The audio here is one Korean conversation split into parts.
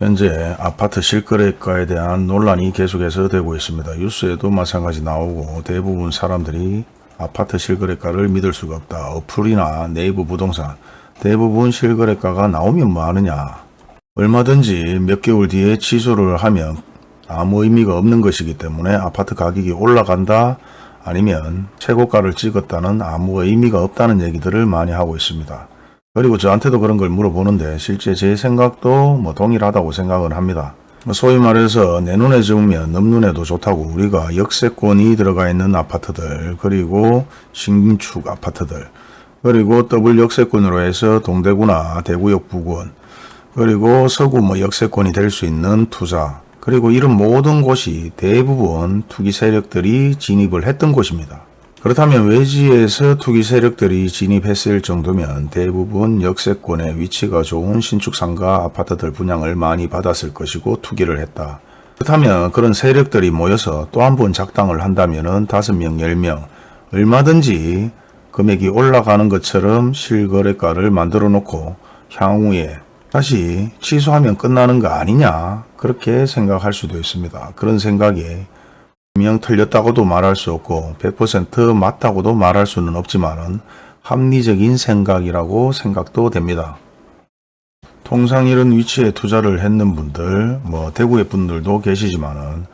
현재 아파트 실거래가에 대한 논란이 계속해서 되고 있습니다. 뉴스에도 마찬가지 나오고 대부분 사람들이 아파트 실거래가를 믿을 수가 없다. 어플이나 네이버 부동산 대부분 실거래가가 나오면 뭐 하느냐. 얼마든지 몇 개월 뒤에 취소를 하면 아무 의미가 없는 것이기 때문에 아파트 가격이 올라간다 아니면 최고가를 찍었다는 아무 의미가 없다는 얘기들을 많이 하고 있습니다. 그리고 저한테도 그런 걸 물어보는데 실제 제 생각도 뭐 동일하다고 생각을 합니다. 뭐 소위 말해서 내 눈에 좋으면 넘 눈에도 좋다고 우리가 역세권이 들어가 있는 아파트들 그리고 신축 아파트들 그리고 더블 역세권으로 해서 동대구나 대구역 부근 그리고 서구 뭐 역세권이 될 수 있는 투자 그리고 이런 모든 곳이 대부분 투기 세력들이 진입을 했던 곳입니다. 그렇다면 외지에서 투기 세력들이 진입했을 정도면 대부분 역세권에 위치가 좋은 신축 상가 아파트들 분양을 많이 받았을 것이고 투기를 했다. 그렇다면 그런 세력들이 모여서 또 한 번 작당을 한다면 5명, 10명 얼마든지 금액이 올라가는 것처럼 실거래가를 만들어 놓고 향후에 다시 취소하면 끝나는 거 아니냐 그렇게 생각할 수도 있습니다. 그런 생각에 명 틀렸다고도 말할 수 없고 100% 맞다고도 말할 수는 없지만 합리적인 생각이라고 생각도 됩니다. 통상 이런 위치에 투자를 했는 분들, 뭐 대구의 분들도 계시지만은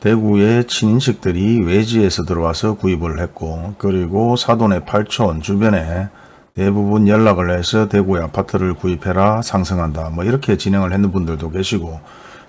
대구의 친인식들이 외지에서 들어와서 구입을 했고 그리고 사돈의 팔촌 주변에 대부분 연락을 해서 대구의 아파트를 구입해라 상승한다 뭐 이렇게 진행을 했는 분들도 계시고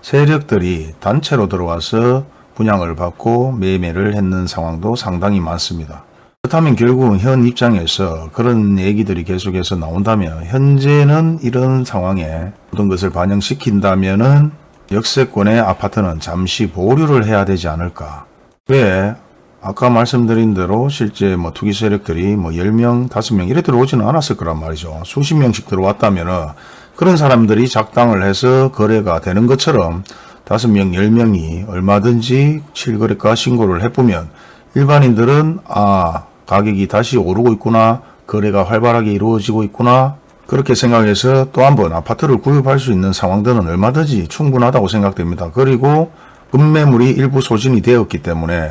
세력들이 단체로 들어와서 분양을 받고 매매를 했는 상황도 상당히 많습니다. 그렇다면 결국 현 입장에서 그런 얘기들이 계속해서 나온다면 현재는 이런 상황에 모든 것을 반영시킨다면 역세권의 아파트는 잠시 보류를 해야 되지 않을까. 왜? 아까 말씀드린 대로 실제 뭐 투기 세력들이 뭐 10명, 5명 이래 들어오지는 않았을 거란 말이죠. 수십 명씩 들어왔다면 은 그런 사람들이 작당을 해서 거래가 되는 것처럼 5명, 10명이 얼마든지 실거래가 신고를 해보면 일반인들은 아 가격이 다시 오르고 있구나 거래가 활발하게 이루어지고 있구나 그렇게 생각해서 또 한 번 아파트를 구입할 수 있는 상황들은 얼마든지 충분하다고 생각됩니다. 그리고 급매물이 일부 소진이 되었기 때문에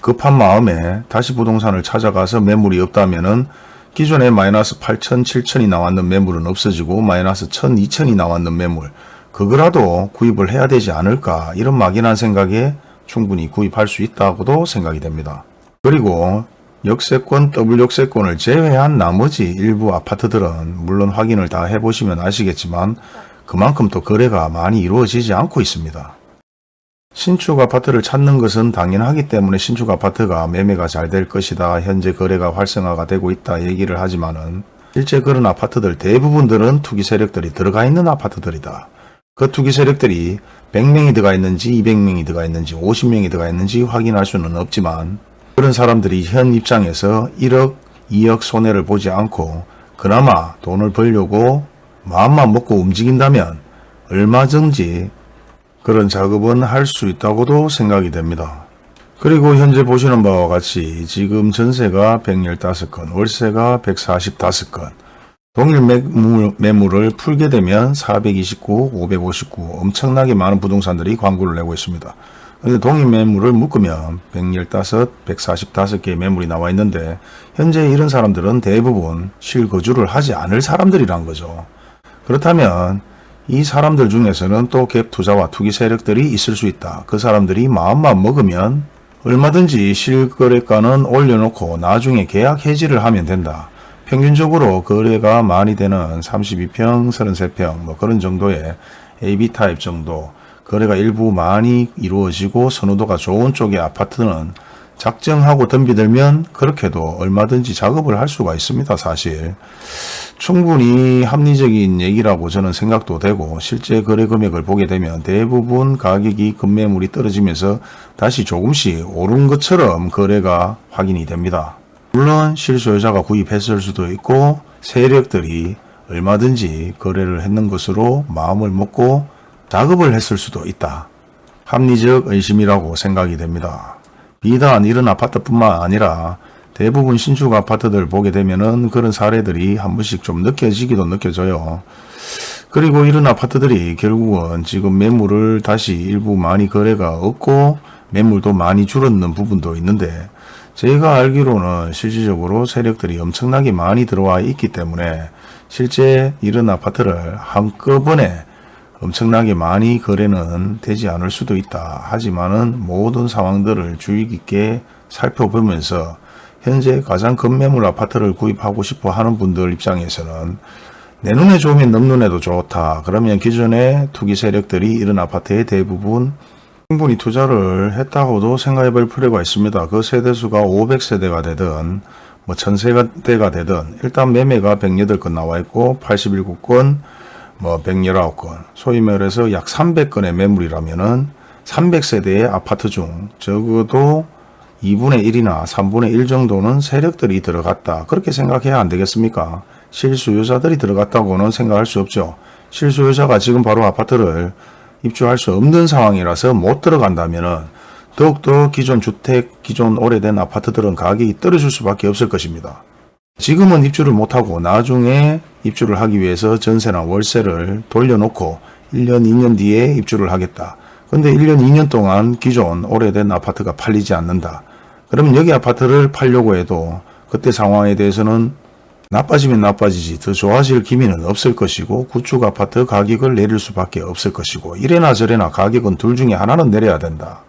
급한 마음에 다시 부동산을 찾아가서 매물이 없다면 은 기존에 마이너스 8천, 7천이 나왔는 매물은 없어지고 마이너스 1천, 2천이 나왔는 매물 그거라도 구입을 해야 되지 않을까 이런 막연한 생각에 충분히 구입할 수 있다고도 생각이 됩니다. 그리고 역세권, 더블 역세권을 제외한 나머지 일부 아파트들은 물론 확인을 다 해보시면 아시겠지만 그만큼 또 거래가 많이 이루어지지 않고 있습니다. 신축 아파트를 찾는 것은 당연하기 때문에 신축 아파트가 매매가 잘 될 것이다. 현재 거래가 활성화가 되고 있다 얘기를 하지만 은 실제 그런 아파트들 대부분들은 투기 세력들이 들어가 있는 아파트들이다. 그 투기 세력들이 100명이 들어가 있는지 200명이 들어가 있는지 50명이 들어가 있는지 확인할 수는 없지만 그런 사람들이 현 입장에서 1억 2억 손해를 보지 않고 그나마 돈을 벌려고 마음만 먹고 움직인다면 얼마든지 그런 작업은 할 수 있다고도 생각이 됩니다. 그리고 현재 보시는 바와 같이 지금 전세가 115건, 월세가 145건, 동일 매물, 매물을 풀게 되면 429, 559 엄청나게 많은 부동산들이 광고를 내고 있습니다. 그런데 동일 매물을 묶으면 115, 145개의 매물이 나와 있는데 현재 이런 사람들은 대부분 실거주를 하지 않을 사람들이란 거죠. 그렇다면 이 사람들 중에서는 또 갭 투자와 투기 세력들이 있을 수 있다. 그 사람들이 마음만 먹으면 얼마든지 실거래가는 올려놓고 나중에 계약 해지를 하면 된다. 평균적으로 거래가 많이 되는 32평, 33평 뭐 그런 정도의 AB 타입 정도 거래가 일부 많이 이루어지고 선호도가 좋은 쪽의 아파트는 작정하고 덤비들면 그렇게도 얼마든지 작업을 할 수가 있습니다. 사실 충분히 합리적인 얘기라고 저는 생각도 되고 실제 거래 금액을 보게 되면 대부분 가격이 급매물이 떨어지면서 다시 조금씩 오른 것처럼 거래가 확인이 됩니다. 물론 실소유자가 구입했을 수도 있고 세력들이 얼마든지 거래를 했는 것으로 마음을 먹고 작업을 했을 수도 있다. 합리적 의심이라고 생각이 됩니다. 비단 이런 아파트뿐만 아니라 대부분 신축 아파트들 보게 되면 은 그런 사례들이 한 번씩 좀 느껴지기도 느껴져요. 그리고 이런 아파트들이 결국은 지금 매물을 다시 일부 많이 거래가 없고 매물도 많이 줄었는 부분도 있는데 제가 알기로는 실질적으로 세력들이 엄청나게 많이 들어와 있기 때문에 실제 이런 아파트를 한꺼번에 엄청나게 많이 거래는 되지 않을 수도 있다. 하지만은 모든 상황들을 주의 깊게 살펴보면서 현재 가장 급매물 아파트를 구입하고 싶어 하는 분들 입장에서는 내 눈에 좋으면 넘 눈에도 좋다. 그러면 기존의 투기 세력들이 이런 아파트의 대부분 충분히 투자를 했다고도 생각해 볼 필요가 있습니다. 그 세대수가 500세대가 되든 뭐 1000세대가 되든 일단 매매가 108건 나와 있고 87건 뭐 119건 소위 말해서 약 300건의 매물이라면은 300세대의 아파트 중 적어도 2분의 1이나 3분의 1 정도는 세력들이 들어갔다. 그렇게 생각해야 안 되겠습니까? 실수요자들이 들어갔다고는 생각할 수 없죠. 실수요자가 지금 바로 아파트를 입주할 수 없는 상황이라서 못 들어간다면 더욱더 기존 주택, 기존 오래된 아파트들은 가격이 떨어질 수밖에 없을 것입니다. 지금은 입주를 못하고 나중에 입주를 하기 위해서 전세나 월세를 돌려놓고 1년, 2년 뒤에 입주를 하겠다. 근데 1년, 2년 동안 기존 오래된 아파트가 팔리지 않는다. 그러면 여기 아파트를 팔려고 해도 그때 상황에 대해서는 나빠지면 나빠지지 더 좋아질 기미는 없을 것이고 구축 아파트 가격을 내릴 수밖에 없을 것이고 이래나 저래나 가격은 둘 중에 하나는 내려야 된다.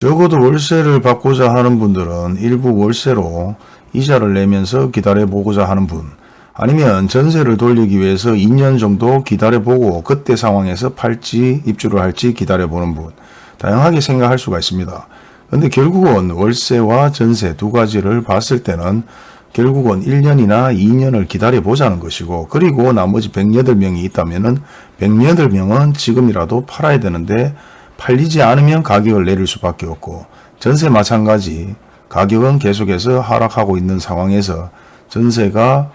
적어도 월세를 받고자 하는 분들은 일부 월세로 이자를 내면서 기다려보고자 하는 분 아니면 전세를 돌리기 위해서 2년 정도 기다려보고 그때 상황에서 팔지 입주를 할지 기다려보는 분 다양하게 생각할 수가 있습니다. 근데 결국은 월세와 전세 두 가지를 봤을 때는 결국은 1년이나 2년을 기다려 보자는 것이고 그리고 나머지 108명이 있다면 108명은 지금이라도 팔아야 되는데 팔리지 않으면 가격을 내릴 수밖에 없고 전세 마찬가지. 가격은 계속해서 하락하고 있는 상황에서 전세가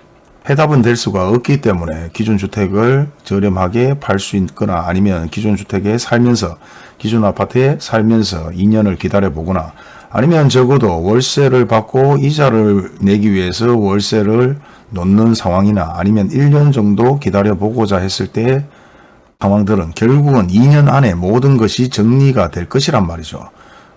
해답은 될 수가 없기 때문에 기존 주택을 저렴하게 팔 수 있거나 아니면 기존 주택에 살면서 기존 아파트에 살면서 2년을 기다려 보거나 아니면 적어도 월세를 받고 이자를 내기 위해서 월세를 놓는 상황이나 아니면 1년 정도 기다려 보고자 했을 때 상황들은 결국은 2년 안에 모든 것이 정리가 될 것이란 말이죠.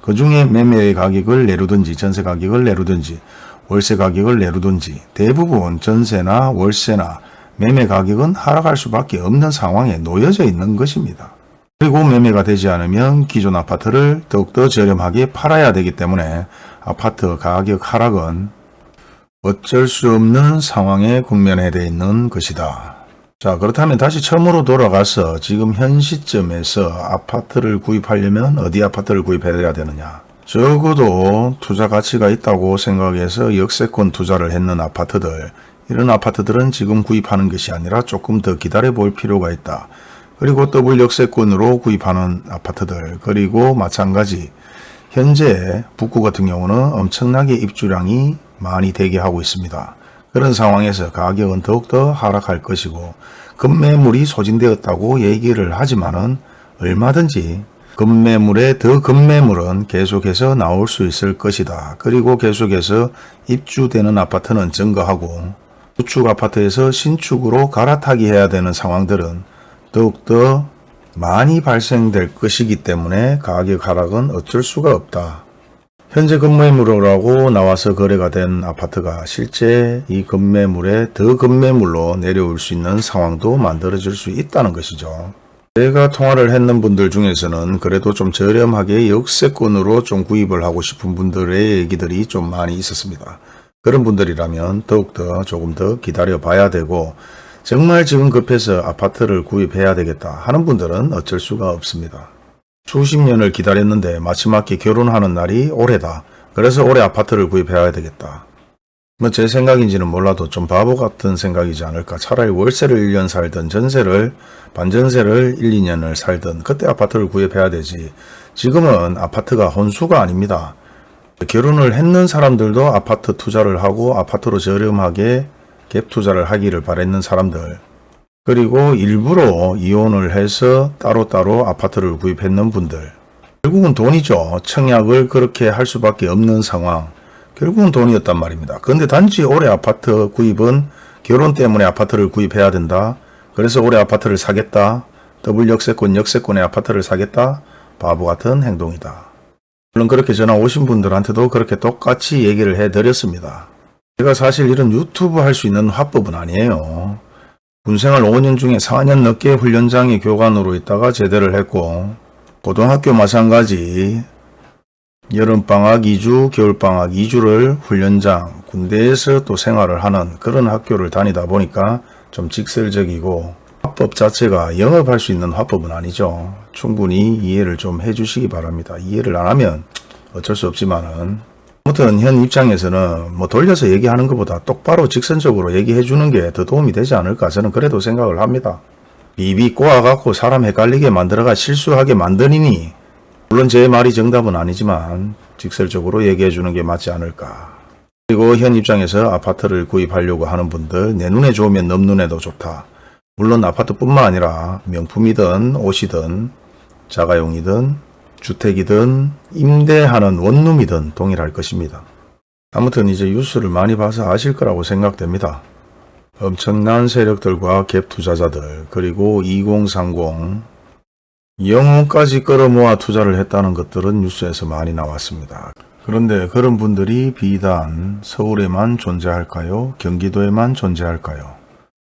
그 중에 매매 가격을 내루든지 전세 가격을 내루든지 월세 가격을 내루든지 대부분 전세나 월세나 매매 가격은 하락할 수밖에 없는 상황에 놓여져 있는 것입니다. 그리고 매매가 되지 않으면 기존 아파트를 더욱더 저렴하게 팔아야 되기 때문에 아파트 가격 하락은 어쩔 수 없는 상황에 국면에 돼 있는 것이다. 자 그렇다면 다시 처음으로 돌아가서 지금 현 시점에서 아파트를 구입하려면 어디 아파트를 구입해야 되느냐. 적어도 투자 가치가 있다고 생각해서 역세권 투자를 했는 아파트들 이런 아파트들은 지금 구입하는 것이 아니라 조금 더 기다려 볼 필요가 있다. 그리고 더블 역세권으로 구입하는 아파트들 그리고 마찬가지 현재 북구 같은 경우는 엄청나게 입주량이 많이 대기하고 있습니다. 그런 상황에서 가격은 더욱더 하락할 것이고 급매물이 소진되었다고 얘기를 하지만 은 얼마든지 급매물에 더 급매물은 계속해서 나올 수 있을 것이다. 그리고 계속해서 입주되는 아파트는 증가하고 구축 아파트에서 신축으로 갈아타기 해야 되는 상황들은 더욱더 많이 발생될 것이기 때문에 가격 하락은 어쩔 수가 없다. 현재 급매물이라고 나와서 거래가 된 아파트가 실제 이 급매물에 더 급매물로 내려올 수 있는 상황도 만들어질 수 있다는 것이죠. 제가 통화를 했는 분들 중에서는 그래도 좀 저렴하게 역세권으로 좀 구입을 하고 싶은 분들의 얘기들이 좀 많이 있었습니다. 그런 분들이라면 더욱더 조금 더 기다려 봐야 되고 정말 지금 급해서 아파트를 구입해야 되겠다 하는 분들은 어쩔 수가 없습니다. 수십 년을 기다렸는데 마지막에 결혼하는 날이 올해다. 그래서 올해 아파트를 구입해야 되겠다. 뭐 제 생각인지는 몰라도 좀 바보 같은 생각이지 않을까. 차라리 월세를 1년 살든 전세를 반전세를 1, 2년을 살든 그때 아파트를 구입해야 되지. 지금은 아파트가 혼수가 아닙니다. 결혼을 했는 사람들도 아파트 투자를 하고 아파트로 저렴하게 갭 투자를 하기를 바랬는 사람들 그리고 일부러 이혼을 해서 따로따로 아파트를 구입했는 분들 결국은 돈이죠. 청약을 그렇게 할 수밖에 없는 상황 결국은 돈이었단 말입니다. 그런데 단지 올해 아파트 구입은 결혼 때문에 아파트를 구입해야 된다. 그래서 올해 아파트를 사겠다. 더블 역세권 역세권의 아파트를 사겠다. 바보 같은 행동이다. 물론 그렇게 전화 오신 분들한테도 그렇게 똑같이 얘기를 해드렸습니다. 제가 사실 이런 유튜브 할 수 있는 화법은 아니에요. 군생활 5년 중에 4년 넘게 훈련장에 교관으로 있다가 제대를 했고 고등학교 마찬가지 여름방학 2주, 겨울방학 2주를 훈련장, 군대에서 또 생활을 하는 그런 학교를 다니다 보니까 좀 직설적이고 화법 자체가 영업할 수 있는 화법은 아니죠. 충분히 이해를 좀 해주시기 바랍니다. 이해를 안 하면 어쩔 수 없지만은 아무튼 현 입장에서는 뭐 돌려서 얘기하는 것보다 똑바로 직선적으로 얘기해 주는 게 더 도움이 되지 않을까 저는 그래도 생각을 합니다. 비비 꼬아갖고 사람 헷갈리게 만들어가 실수하게 만드니니 물론 제 말이 정답은 아니지만 직설적으로 얘기해 주는 게 맞지 않을까. 그리고 현 입장에서 아파트를 구입하려고 하는 분들 내 눈에 좋으면 넘 눈에도 좋다. 물론 아파트뿐만 아니라 명품이든 옷이든 자가용이든 주택이든 임대하는 원룸이든 동일할 것입니다. 아무튼 이제 뉴스를 많이 봐서 아실 거라고 생각됩니다. 엄청난 세력들과 갭 투자자들 그리고 2030 영혼까지 끌어모아 투자를 했다는 것들은 뉴스에서 많이 나왔습니다. 그런데 그런 분들이 비단 서울에만 존재할까요? 경기도에만 존재할까요?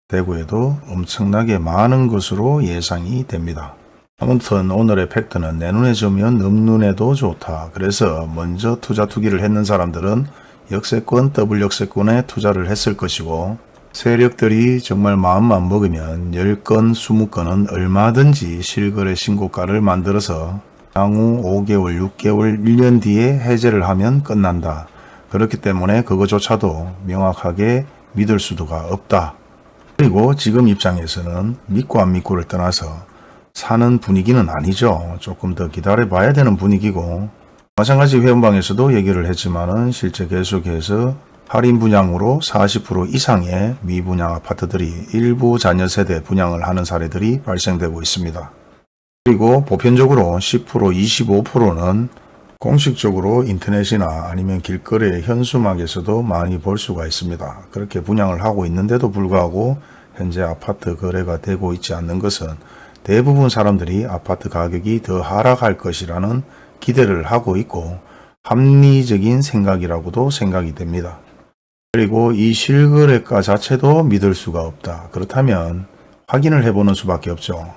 대구에도 엄청나게 많은 것으로 예상이 됩니다. 아무튼 오늘의 팩트는 내 눈에 져면 넘 눈에도 좋다. 그래서 먼저 투자 투기를 했는 사람들은 역세권, 더블 역세권에 투자를 했을 것이고 세력들이 정말 마음만 먹으면 10건, 20건은 얼마든지 실거래 신고가를 만들어서 향후 5개월, 6개월, 1년 뒤에 해제를 하면 끝난다. 그렇기 때문에 그거조차도 명확하게 믿을 수도가 없다. 그리고 지금 입장에서는 믿고 안 믿고를 떠나서 사는 분위기는 아니죠. 조금 더 기다려 봐야 되는 분위기고 마찬가지 회원방에서도 얘기를 했지만 은 실제 계속해서 할인 분양으로 40% 이상의 미분양 아파트들이 일부 자녀 세대 분양을 하는 사례들이 발생되고 있습니다. 그리고 보편적으로 10% 25%는 공식적으로 인터넷이나 아니면 길거리 현수막에서도 많이 볼 수가 있습니다. 그렇게 분양을 하고 있는데도 불구하고 현재 아파트 거래가 되고 있지 않는 것은 대부분 사람들이 아파트 가격이 더 하락할 것이라는 기대를 하고 있고 합리적인 생각이라고도 생각이 됩니다. 그리고 이 실거래가 자체도 믿을 수가 없다. 그렇다면 확인을 해보는 수밖에 없죠.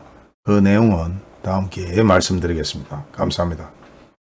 그 내용은 다음 기회에 말씀드리겠습니다. 감사합니다.